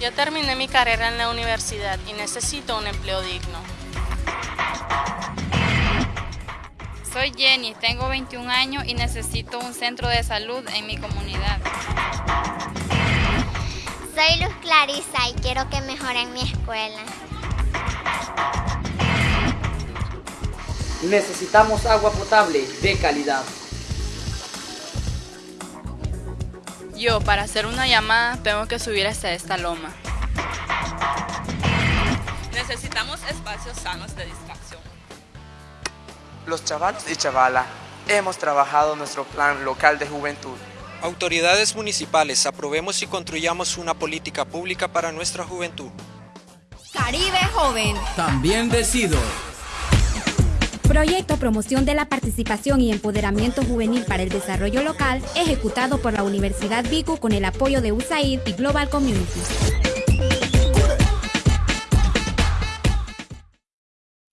Yo terminé mi carrera en la universidad y necesito un empleo digno. Soy Jenny, tengo 21 años y necesito un centro de salud en mi comunidad. Soy Luz Clarisa y quiero que mejoren mi escuela. Necesitamos agua potable de calidad. Yo, para hacer una llamada, tengo que subir hasta esta loma. Necesitamos espacios sanos de distracción. Los chavalos y chavala hemos trabajado nuestro plan local de juventud. Autoridades municipales, aprobemos y construyamos una política pública para nuestra juventud. Caribe Joven. También decido. Proyecto Promoción de la Participación y Empoderamiento Juvenil para el Desarrollo Local, ejecutado por la Universidad Vicu con el apoyo de USAID y Global Community.